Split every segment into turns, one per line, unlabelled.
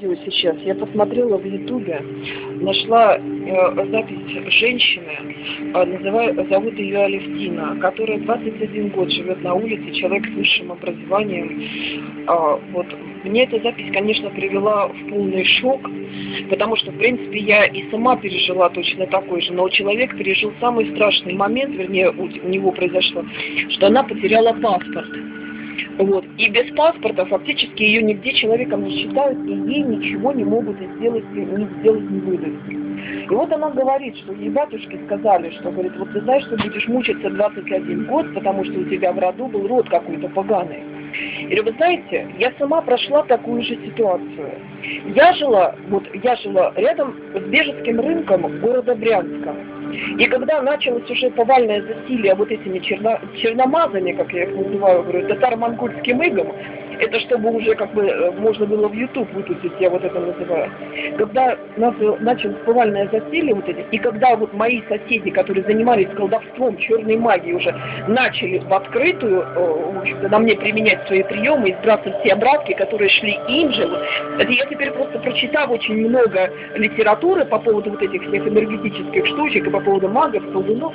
видео сейчас, я посмотрела в ютубе, нашла э, запись женщины, э, называю, зовут ее Алевтина, которая 21 год живет на улице, человек с высшим образованием. Э, вот. Мне эта запись, конечно, привела в полный шок, потому что, в принципе, я и сама пережила точно такой же, но человек пережил самый страшный момент, вернее, у, у него произошло, что она потеряла паспорт. Вот. И без паспорта фактически ее нигде человеком не считают, и ей ничего не могут сделать, не сделать, не выдать. И вот она говорит, что ей батюшки сказали, что, говорит, вот ты знаешь, что будешь мучиться 21 год, потому что у тебя в роду был род какой-то поганый. И вы знаете, я сама прошла такую же ситуацию. Я жила, вот я жила рядом с Бежецким рынком города Брянска. И когда началось уже повальное засилие вот этими черно, черномазами, как я их называю, говорю, татаро-монгольским игом, это чтобы уже как бы э, можно было в YouTube выпустить, я вот это называю. Когда началось повальное засилие вот эти, и когда вот мои соседи, которые занимались колдовством, черной магией уже, начали в открытую, э, в общем-то, на мне применять свои приемы и сбрасывать все обратки, которые шли им же, вот, я теперь просто прочитав очень много литературы по поводу вот этих всех энергетических штучек и по поводу магов, колдунов,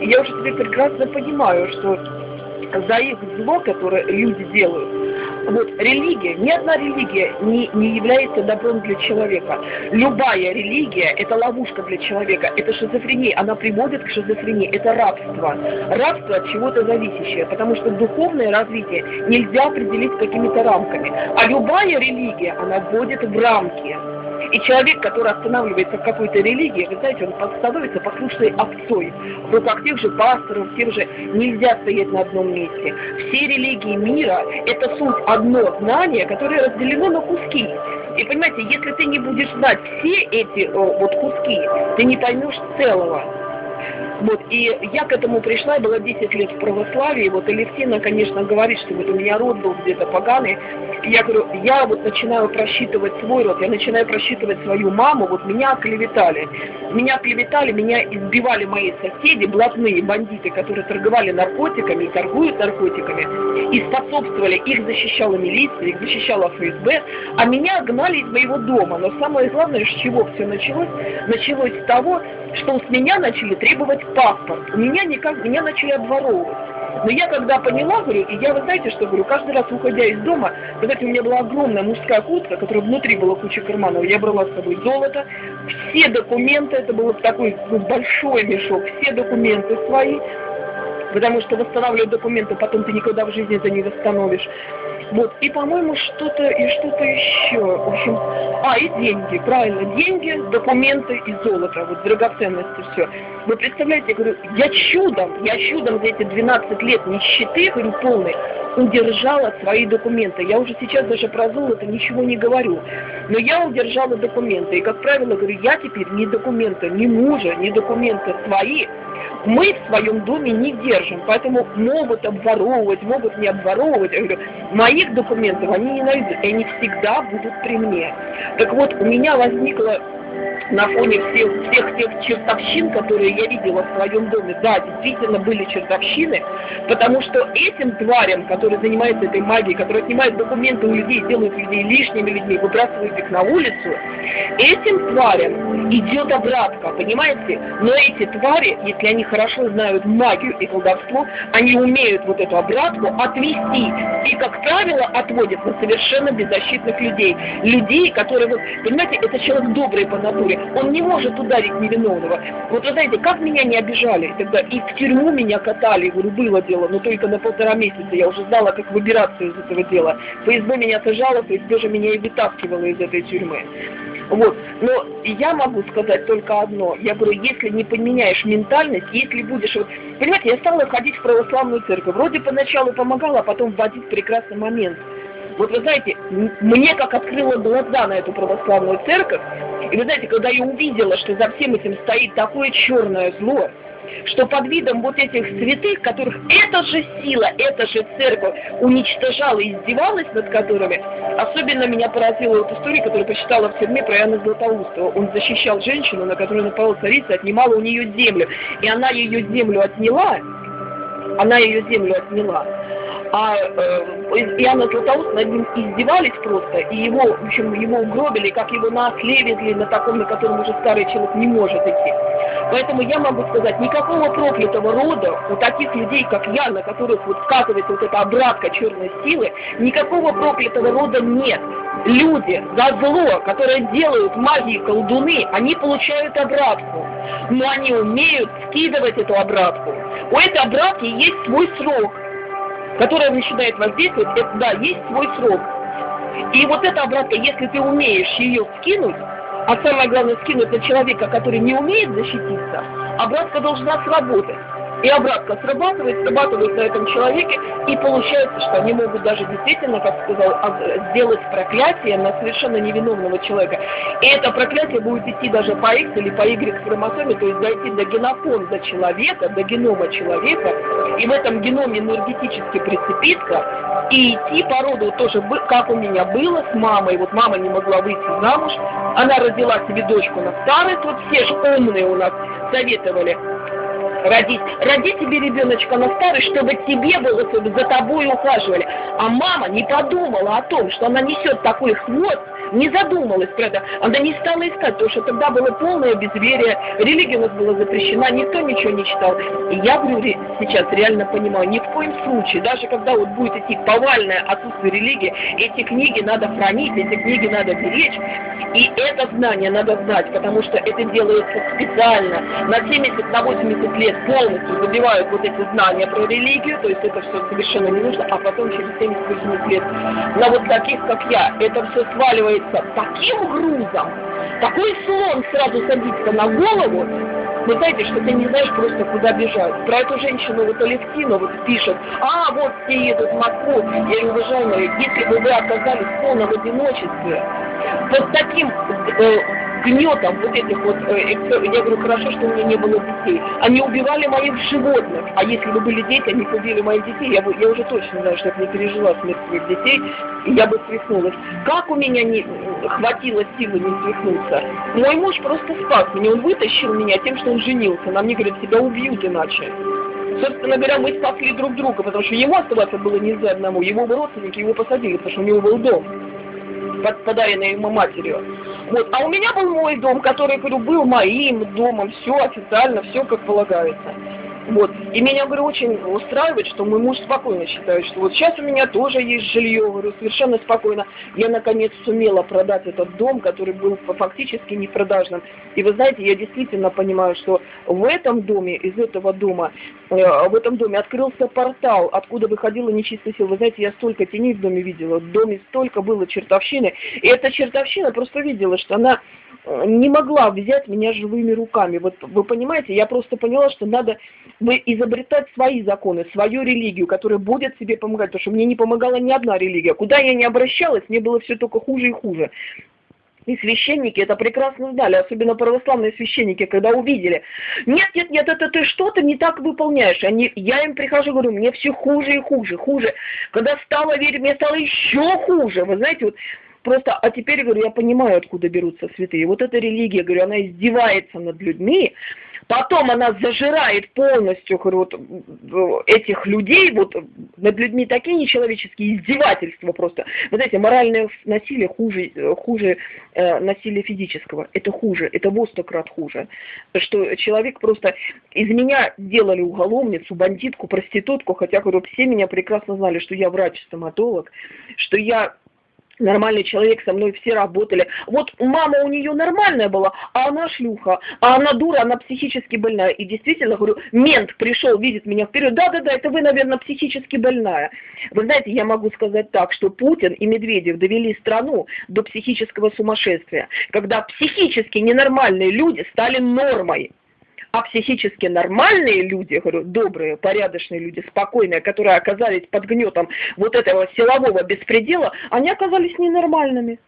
и я уже теперь прекрасно понимаю, что за их зло, которое люди делают, вот религия, ни одна религия не, не является добром для человека. Любая религия – это ловушка для человека, это шизофрения, она приводит к шизофрении, это рабство. Рабство от чего-то зависящее, потому что духовное развитие нельзя определить какими-то рамками. А любая религия, она вводит в рамки. И человек, который останавливается в какой-то религии, вы знаете, он становится послушной овцой. В руках тех же пасторов, тех же нельзя стоять на одном месте. Все религии мира – это суть одно знание, которое разделено на куски. И понимаете, если ты не будешь знать все эти о, вот куски, ты не поймешь целого. Вот, и я к этому пришла, я была 10 лет в православии, вот Алевтина, конечно, говорит, что вот у меня род был где-то поганый, и я говорю, я вот начинаю просчитывать свой род, я начинаю просчитывать свою маму, вот меня клеветали, меня клеветали, меня избивали мои соседи, блатные бандиты, которые торговали наркотиками и торгуют наркотиками, и способствовали, их защищала милиция, их защищала ФСБ, а меня гнали из моего дома, но самое главное, с чего все началось, началось с того, что с меня начали требовать паспорт. У меня никак, меня начали обворовывать. Но я когда поняла, говорю, и я, вы знаете, что говорю, каждый раз, уходя из дома, знаете, у меня была огромная мужская куртка, которая внутри была куча карманов, я брала с собой золото, все документы, это был такой большой мешок, все документы свои, потому что восстанавливать документы потом ты никогда в жизни это не восстановишь. Вот, и, по-моему, что-то и что-то еще. В общем, а, и деньги, правильно, деньги, документы и золото, вот драгоценности, все. Вы представляете, я говорю, я чудом, я чудом за эти 12 лет нищеты, говорю, полной, удержала свои документы. Я уже сейчас даже про золото ничего не говорю. Но я удержала документы. И, как правило, говорю, я теперь ни документы ни мужа, ни документы свои мы в своем доме не держим, поэтому могут обворовывать, могут не обворовывать. Я говорю, моих документов они не найдут, и они всегда будут при мне. Так вот, у меня возникла на фоне всех, всех тех чертовщин, которые я видела в своем доме, да, действительно были чертовщины, потому что этим тварям, которые занимаются этой магией, которые отнимают документы у людей, делают людей лишними людьми, выбрасывают их на улицу, этим тварям идет обратка, понимаете? Но эти твари, если они хорошо знают магию и колдовство, они умеют вот эту обратку отвести и, как правило, отводят на совершенно беззащитных людей. Людей, которые, вот, понимаете, это человек добрый по натуре, он не может ударить невиновного. Вот вы знаете, как меня не обижали тогда, и в тюрьму меня катали, говорю, было дело, но только на полтора месяца, я уже знала, как выбираться из этого дела. ФСБ меня сажала, ФСБ же меня и вытаскивала из этой тюрьмы. Вот. Но я могу сказать только одно. Я говорю, если не поменяешь ментальность, если будешь... Вот, понимаете, я стала ходить в православную церковь. Вроде поначалу помогала, а потом вводить прекрасный момент. Вот вы знаете, мне как открыло глаза на эту православную церковь, и вы знаете, когда я увидела, что за всем этим стоит такое черное зло, что под видом вот этих святых, которых эта же сила, эта же церковь уничтожала и издевалась над которыми, особенно меня поразила вот история, которую почитала в тюрьме про Иоанна Златоустова. Он защищал женщину, на которую напала царица, отнимала у нее землю. И она ее землю отняла, она ее землю отняла, а э, Иоанна Златоуст над ним издевались просто, и его, в общем, его угробили, как его на на таком, на котором уже старый человек не может идти. Поэтому я могу сказать, никакого проклятого рода у таких людей, как я, на которых вот скатывается вот эта обратка черной силы, никакого проклятого рода нет. Люди за зло, которые делают магии колдуны, они получают обратку. Но они умеют скидывать эту обратку. У этой обратки есть свой срок, который начинает воздействовать, это, да, есть свой срок. И вот эта обратка, если ты умеешь ее скинуть, а самое главное скинуть на человека, который не умеет защититься, обратка должна сработать и обратно срабатывает, срабатывает на этом человеке, и получается, что они могут даже действительно, как сказал, а, сделать проклятие на совершенно невиновного человека. И это проклятие будет идти даже по X или по Y хромосоме, то есть дойти до генофонда человека, до генома человека, и в этом геноме энергетически прицепиться, и идти по роду тоже, как у меня было с мамой, вот мама не могла выйти замуж, она родила себе дочку на старость, вот все же умные у нас советовали, родить. Роди себе ребеночка на старость, чтобы тебе было, чтобы за тобой ухаживали. А мама не подумала о том, что она несет такой хвост, не задумалась это. Она не стала искать, потому что тогда было полное безверие, религия у нас была запрещена, никто ничего не читал. И я говорю сейчас реально понимаю, ни в коем случае, даже когда вот будет идти повальное отсутствие религии, эти книги надо хранить, эти книги надо беречь. И это знание надо знать, потому что это делается специально. На 70, на 80 лет полностью забивают вот эти знания про религию, то есть это все совершенно не нужно, а потом через 70-80 лет на вот таких, как я, это все сваливается таким грузом, такой слон сразу садится на голову, вы знаете, что ты не знаешь просто, куда бежать. Про эту женщину вот Алевтина вот пишет, а, вот все едут в Москву. Я говорю, уважаемые, если бы вы оказались в полном одиночестве, под таким э, гнетом вот этих вот, э, я говорю, хорошо, что у меня не было детей. Они убивали моих животных, а если бы были дети, они бы убили моих детей, я, бы, я уже точно знаю, что я не пережила смерть своих детей, и я бы свихнулась. Как у меня не хватило силы не свихнуться? Мой муж просто спас меня, он вытащил меня тем, что он женился. Нам не говорят, тебя убьют иначе. Собственно говоря, мы спасли друг друга, потому что ему оставаться было нельзя одному. Его родственники его посадили, потому что у него был дом подаренный ему матерью. Вот. А у меня был мой дом, который, говорю, был моим домом, все официально, все как полагается. Вот. И меня, говорю, очень устраивает, что мой муж спокойно считает, что вот сейчас у меня тоже есть жилье, говорю, совершенно спокойно. Я, наконец, сумела продать этот дом, который был фактически непродажным. И вы знаете, я действительно понимаю, что в этом доме, из этого дома, э, в этом доме открылся портал, откуда выходила нечистая сила. Вы знаете, я столько теней в доме видела, в доме столько было чертовщины. И эта чертовщина просто видела, что она э, не могла взять меня живыми руками. Вот вы понимаете, я просто поняла, что надо изобретать свои законы, свою религию, которая будет себе помогать, потому что мне не помогала ни одна религия. Куда я не обращалась, мне было все только хуже и хуже. И священники это прекрасно знали, особенно православные священники, когда увидели. Нет, нет, нет, это ты что-то не так выполняешь. Они, я им прихожу, говорю, мне все хуже и хуже, хуже. Когда стало верить, мне стало еще хуже. Вы знаете, вот просто, а теперь, говорю, я понимаю, откуда берутся святые. Вот эта религия, говорю, она издевается над людьми, Потом она зажирает полностью вот, этих людей, вот над людьми такие нечеловеческие издевательства просто. Вот эти моральное насилие хуже, хуже э, насилия физического. Это хуже, это во сто крат хуже. Что человек просто из меня делали уголовницу, бандитку, проститутку, хотя говорю, все меня прекрасно знали, что я врач-стоматолог, что я нормальный человек, со мной все работали. Вот мама у нее нормальная была, а она шлюха, а она дура, она психически больная. И действительно, говорю, мент пришел, видит меня вперед, да-да-да, это вы, наверное, психически больная. Вы знаете, я могу сказать так, что Путин и Медведев довели страну до психического сумасшествия, когда психически ненормальные люди стали нормой. А психически нормальные люди, говорю, добрые, порядочные люди, спокойные, которые оказались под гнетом вот этого силового беспредела, они оказались ненормальными.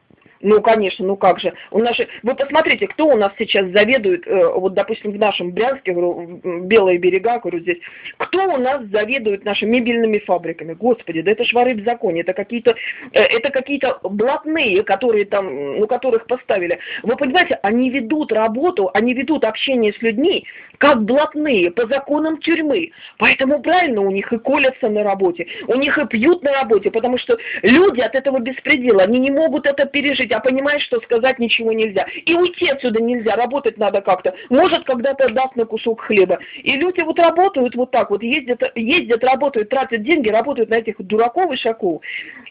Ну, конечно, ну как же. У нас же, вы посмотрите, кто у нас сейчас заведует, э, вот, допустим, в нашем Брянске, говорю, Белые берега, говорю, здесь, кто у нас заведует нашими мебельными фабриками? Господи, да это ж воры в законе, это какие-то, э, это какие-то блатные, которые там, ну, которых поставили. Вы понимаете, они ведут работу, они ведут общение с людьми, как блатные, по законам тюрьмы. Поэтому правильно у них и колятся на работе, у них и пьют на работе, потому что люди от этого беспредела, они не могут это пережить, а понимают, что сказать ничего нельзя. И уйти отсюда нельзя, работать надо как-то. Может, когда-то даст на кусок хлеба. И люди вот работают вот так вот, ездят, ездят, работают, тратят деньги, работают на этих дураков и шаков.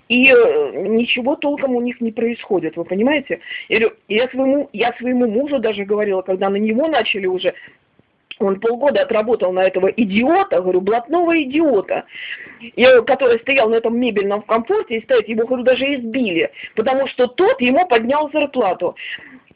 И э, ничего толком у них не происходит, вы понимаете? Я своему, я своему мужу даже говорила, когда на него начали уже он полгода отработал на этого идиота, говорю, блатного идиота, который стоял на этом мебельном комфорте, и стоит, его, говорю, даже избили, потому что тот ему поднял зарплату.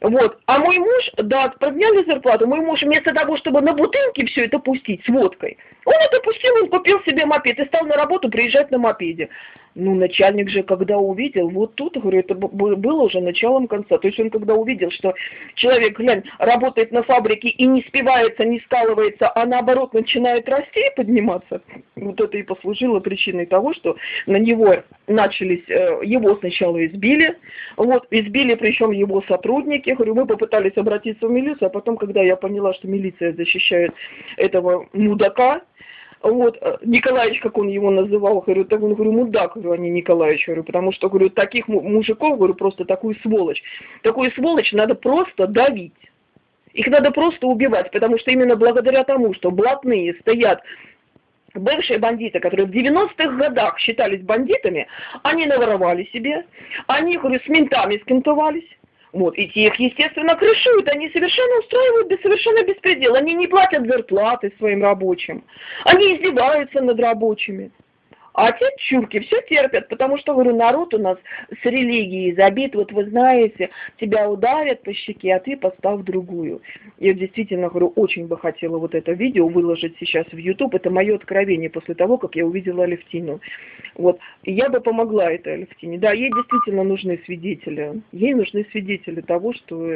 Вот. А мой муж, да, подняли зарплату, мой муж вместо того, чтобы на бутылке все это пустить с водкой, он это пустил, он купил себе мопед и стал на работу приезжать на мопеде. Ну, начальник же, когда увидел, вот тут, говорю, это было уже началом конца. То есть он когда увидел, что человек, глянь, работает на фабрике и не спивается, не скалывается, а наоборот начинает расти и подниматься, вот это и послужило причиной того, что на него начались, э, его сначала избили, вот, избили причем его сотрудники, говорю, мы попытались обратиться в милицию, а потом, когда я поняла, что милиция защищает этого мудака, вот, э, Николаевич, как он его называл, говорю, так он, говорю, мудак, говорю, а не Николаевич, говорю, потому что, говорю, таких мужиков, говорю, просто такую сволочь. Такую сволочь надо просто давить. Их надо просто убивать, потому что именно благодаря тому, что блатные стоят бывшие бандиты, которые в 90-х годах считались бандитами, они наворовали себе, они, говорю, с ментами скинтовались, вот, и тех, естественно, крышуют, они совершенно устраивают без, совершенно беспредел, они не платят зарплаты своим рабочим, они издеваются над рабочими. А те чурки все терпят, потому что, говорю, народ у нас с религией забит. Вот вы знаете, тебя ударят по щеке, а ты поставь другую. Я действительно, говорю, очень бы хотела вот это видео выложить сейчас в YouTube. Это мое откровение после того, как я увидела Алевтину. Вот. я бы помогла этой Алевтине. Да, ей действительно нужны свидетели. Ей нужны свидетели того, что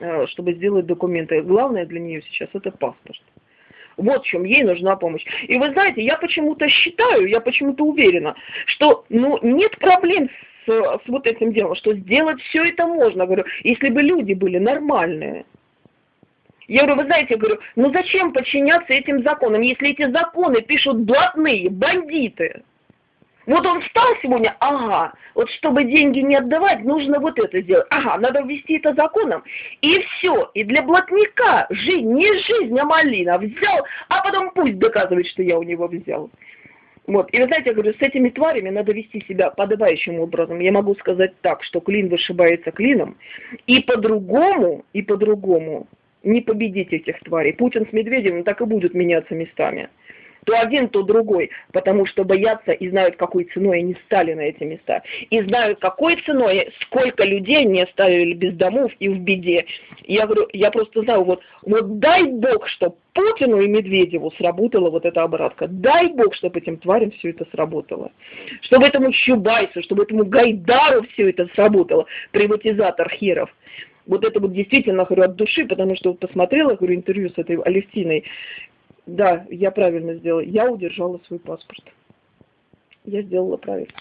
э, чтобы сделать документы. Главное для нее сейчас это паспорт. Вот в чем ей нужна помощь. И вы знаете, я почему-то считаю, я почему-то уверена, что ну, нет проблем с, с вот этим делом, что сделать все это можно, говорю, если бы люди были нормальные. Я говорю, вы знаете, я говорю, ну зачем подчиняться этим законам, если эти законы пишут блатные, бандиты? Вот он встал сегодня, ага, вот чтобы деньги не отдавать, нужно вот это сделать. Ага, надо ввести это законом. И все. И для блатника жизнь, не жизнь, а малина. Взял, а потом пусть доказывает, что я у него взял. Вот. И вы знаете, я говорю, с этими тварями надо вести себя подобающим образом. Я могу сказать так, что клин вышибается клином. И по-другому, и по-другому не победить этих тварей. Путин с Медведевым так и будут меняться местами то один, то другой, потому что боятся и знают, какой ценой они стали на эти места. И знают, какой ценой, сколько людей они оставили без домов и в беде. Я говорю, я просто знаю, вот, вот дай Бог, что Путину и Медведеву сработала вот эта обратка. Дай Бог, чтобы этим тварям все это сработало. Чтобы этому Чубайсу, чтобы этому Гайдару все это сработало, приватизатор херов. Вот это вот действительно, говорю, от души, потому что вот посмотрела, говорю, интервью с этой Алевтиной, да, я правильно сделала. Я удержала свой паспорт. Я сделала правильно.